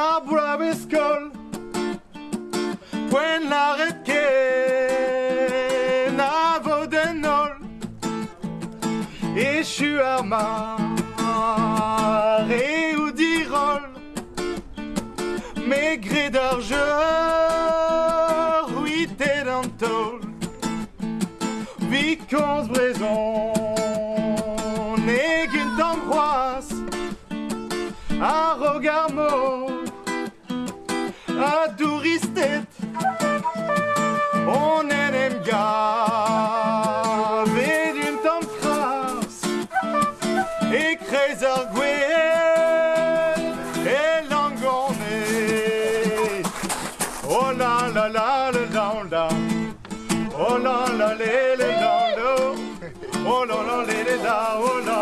La braviscol Poen arretke Na vodenol Echu ar mar E ou dirol. Megre d'argeur Uit e d'antol Vikonz brezon Ne gunt d'ambroise. Un regard mort Et creuser et langoné Oh la la la la la la Oh la la la la la la Oh la la la la la la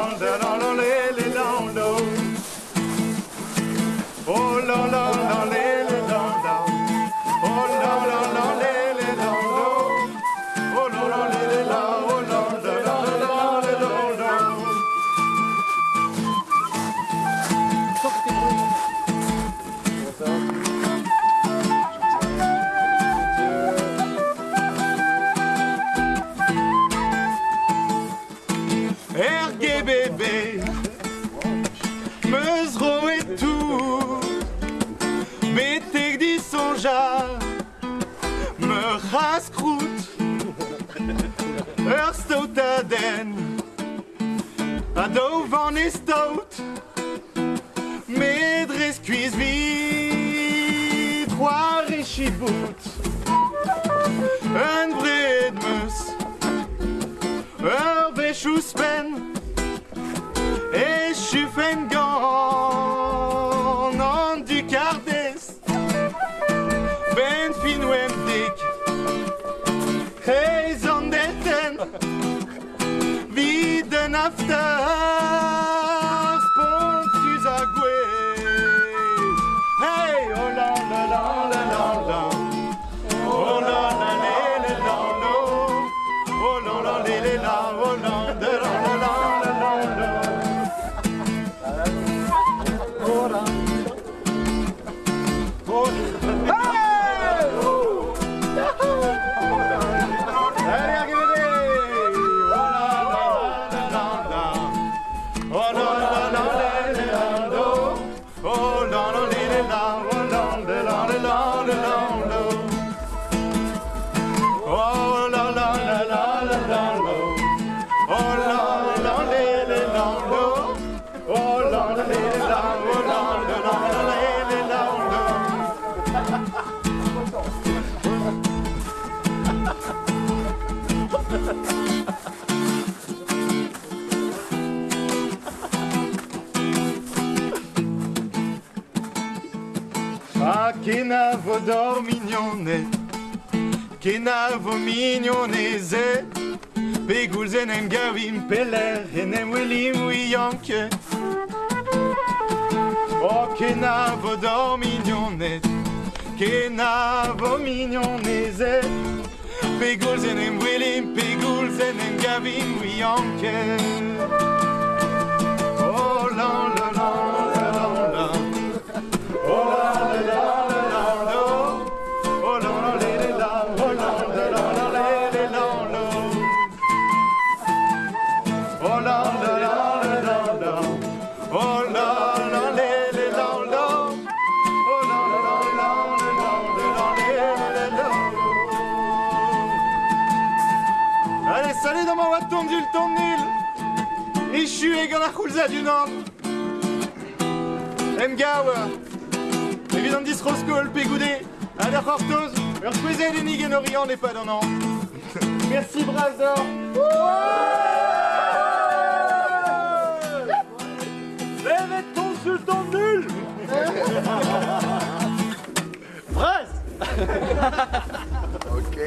di sonja Me rascroute. Ur stout a den A do van e stout Medre skuiz vid C'hoar e chibout Un bred meus Ur bechou spen gwe Hey, oh la la la la la la Oh la la la la la la Oh la la la Oh la la Ah, kena vo dor mignone Kena vo mignone ze. Pegouzen em gavim peler En em welim wi yanke Oh, kena vo dor mignone Kena vo mignone ze. Pegouzen em welim Pegouzen em gavim wi yanke Oh, lan tondyl tondil Ichu e gant ar c'houlza du nord Em gawa Evit an dis roskol pe goude Ad ar c'hortoz Ur kwezel enig en orion e pad an an Merci Brazor ok.